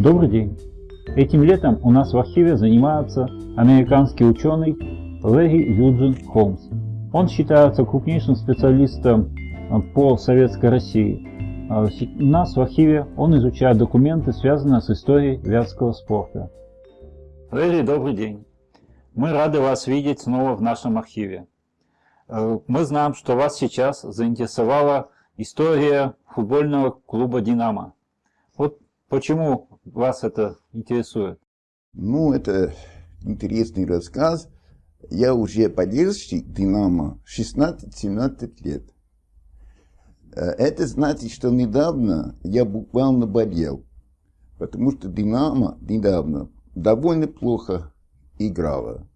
Добрый день! Этим летом у нас в архиве занимается американский ученый Лэри Юджин Холмс. Он считается крупнейшим специалистом э, по советской России. А у нас в архиве он изучает документы, связанные с историей вятского спорта. Лэри, добрый день! Мы рады вас видеть снова в нашем архиве. Э, мы знаем, что вас сейчас заинтересовала история футбольного клуба «Динамо». Вот почему вас это интересует? Ну, это интересный рассказ. Я уже поддержщик «Динамо» 16-17 лет. Э, это значит, что недавно я буквально болел, потому что «Динамо» недавно довольно плохо играла.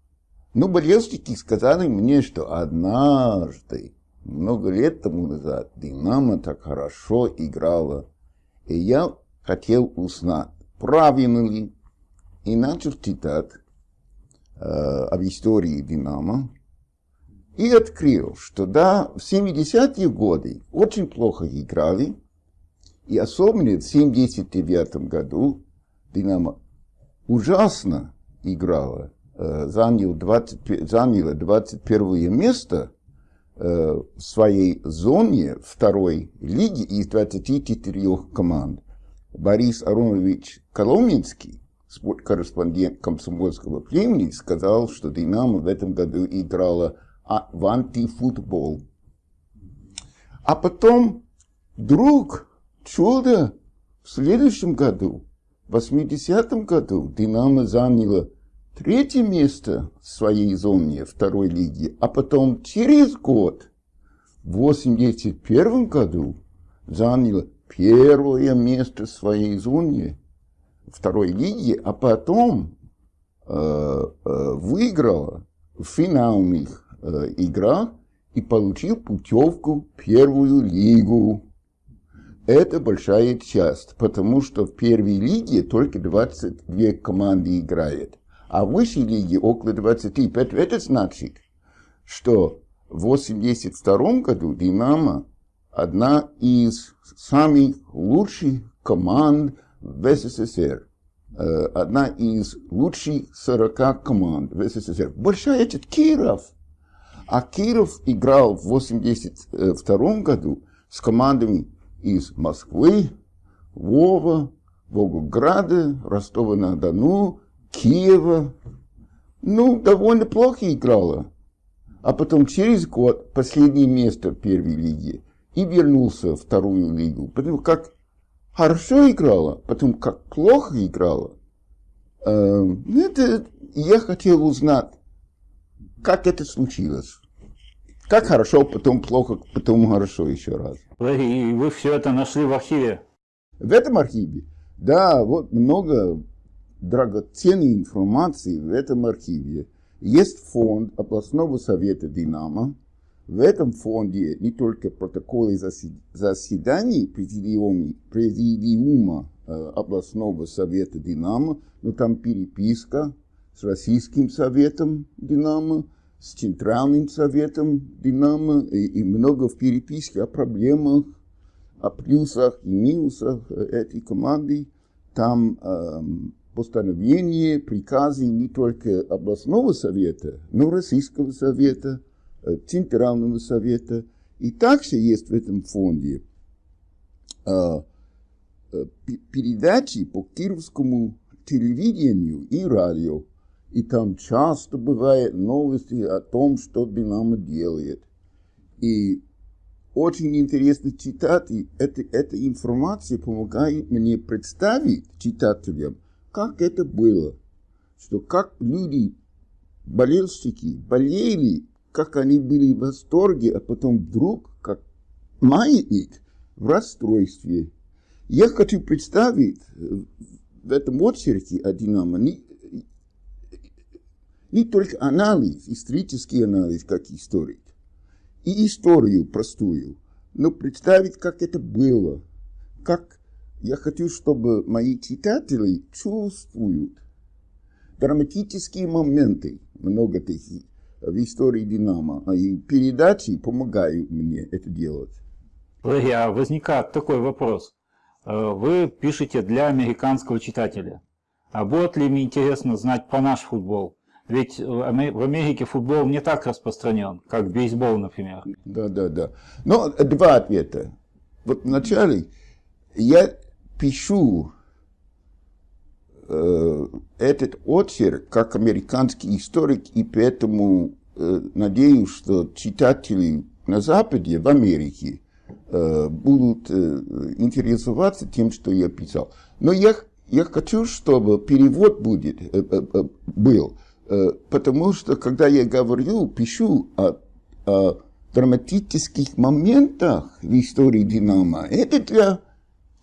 Но болельщики сказали мне, что однажды, много лет тому назад, «Динамо» так хорошо играла. И я хотел узнать, правильно ли, и начал читать э, об истории «Динамо», и открыл, что да, в 70-е годы очень плохо играли, и особенно в 79 году «Динамо» ужасно играла, э, занял 20, заняла 21 место э, в своей зоне второй лиги из 24 команд. Борис Аронович Коломенский, корреспондент комсомольского племени, сказал, что «Динамо» в этом году играла в антифутбол. А потом вдруг чудо в следующем году, в 80-м году, «Динамо» заняла третье место в своей зоне второй лиги, а потом через год, в 81 году, заняла первое место своей зоне второй лиги, а потом э, э, выиграла финальных э, играх и получил путевку в первую лигу. Это большая часть, потому что в первой лиге только 22 команды играют, а в высшей лиге около 25. Это значит, что в 82 году «Динамо» одна из самых лучших команд в СССР. Э, одна из лучших 40 команд в СССР. Большая это Киров. А Киров играл в 82 году с командами из Москвы, Вова, Волгограда, Ростова-на-Дону, Киева. Ну, довольно плохо играла. А потом через год последнее место в первой лиге и вернулся в вторую лигу. Потому как хорошо играла, потом как плохо играла. Эм, это, я хотел узнать, как это случилось. Как хорошо, потом плохо, потом хорошо еще раз. И вы все это нашли в архиве? В этом архиве? Да, вот много драгоценной информации в этом архиве. Есть фонд областного совета «Динамо», в этом фонде не только протоколы заседаний президиума, э, областного совета «Динамо», но там переписка с Российским советом «Динамо», с Центральным советом «Динамо» и, и много в переписке о проблемах, о плюсах и минусах э, этой команды. Там э, постановления, приказы не только областного совета, но Российского совета – Центрального совета. И также есть в этом фонде э, э, передачи по кировскому телевидению и радио. И там часто бывают новости о том, что Динамо делает. И очень интересно читать, и эта, эта информация помогает мне представить читателям, как это было, что как люди, болельщики, болели как они были в восторге, а потом вдруг, как маятник, в расстройстве. Я хочу представить э, в этом очереди о Динамо не, не только анализ, исторический анализ, как историк, и историю простую, но представить, как это было, как я хочу, чтобы мои читатели чувствуют драматические моменты, много таких, в истории «Динамо». И передачи помогают мне это делать. А возникает такой вопрос. э, вы пишете для американского читателя. А будет ли мне интересно знать про наш футбол? Ведь в Америке футбол не так распространен, как бейсбол, например. Да, да, да. Но два ответа. Вот вначале я пишу этот очерк как американский историк, и поэтому э, надеюсь, что читатели на Западе, в Америке, э, будут э, интересоваться тем, что я писал. Но я, я хочу, чтобы перевод будет, э, э, э был, э, потому что, когда я говорю, пишу о, о драматических моментах в истории Динамо, это для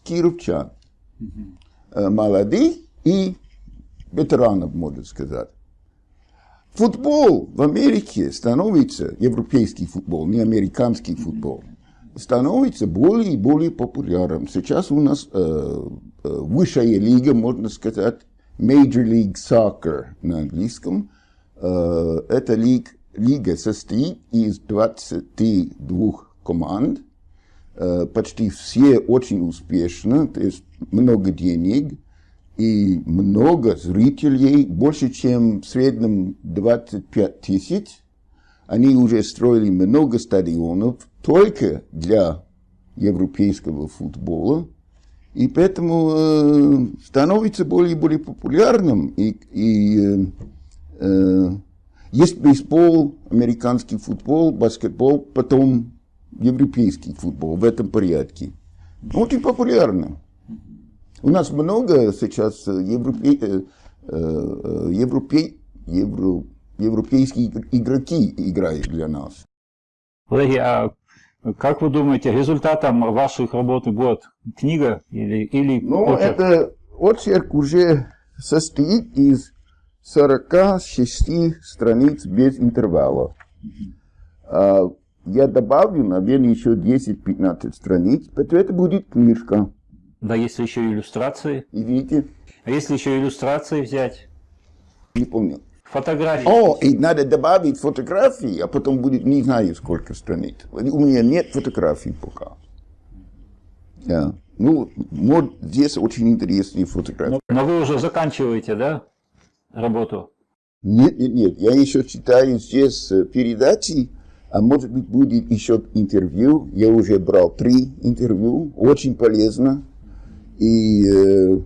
кировчан, э, молодых и ветеранов, можно сказать. Футбол в Америке становится, европейский футбол, не американский футбол, становится более и более популярным. Сейчас у нас э, э, высшая лига, можно сказать, Major League Soccer на английском. Э, эта лига, лига состоит из 22 команд. Э, почти все очень успешно, то есть много денег и много зрителей, больше, чем в среднем 25 тысяч. Они уже строили много стадионов только для европейского футбола. И поэтому э, становится более и более популярным. И, и э, э, есть бейсбол, американский футбол, баскетбол, потом европейский футбол в этом порядке. Очень популярно. У нас много сейчас европе, э, э, европе, евро, европейские игроки играют для нас. Олеги, а как вы думаете, результатом ваших работ будет книга или, или Ну, очерк? это очерк уже состоит из 46 страниц без интервала. А, я добавлю, наверное, еще 10-15 страниц, поэтому это будет книжка. Да, если еще иллюстрации. Видите? А если еще иллюстрации взять? Не помню. Фотографии. О, и надо добавить фотографии, а потом будет не знаю сколько страниц. У меня нет фотографий пока. Да. Ну, вот здесь очень интересные фотографии. Но, но вы уже заканчиваете, да, работу? Нет, нет, нет. Я еще читаю здесь э, передачи, а может быть будет еще интервью. Я уже брал три интервью, очень полезно. И, э,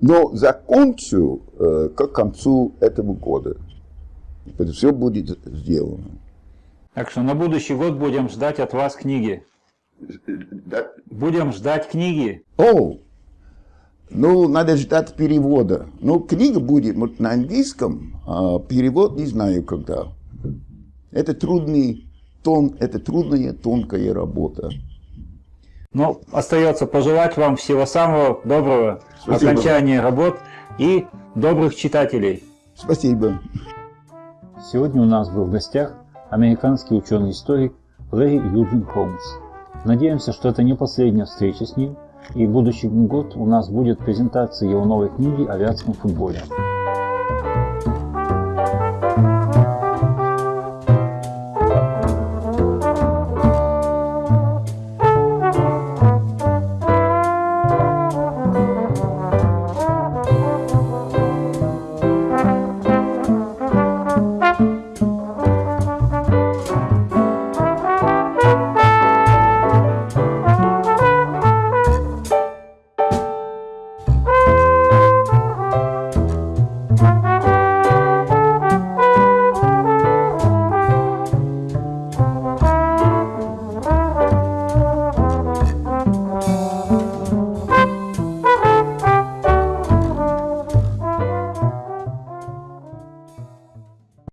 но закончу э, к концу этого года. Это все будет сделано. Так что на будущий год будем ждать от вас книги. Да. Будем ждать книги. О, ну, надо ждать перевода. Ну, книга будет вот, на английском, а перевод не знаю когда. Это трудный тон, это трудная, тонкая работа. Ну, остается пожелать вам всего самого доброго, Спасибо. окончания работ и добрых читателей. Спасибо. Сегодня у нас был в гостях американский ученый-историк Лэри Юджин Холмс. Надеемся, что это не последняя встреча с ним, и в будущий год у нас будет презентация его новой книги о вятском футболе.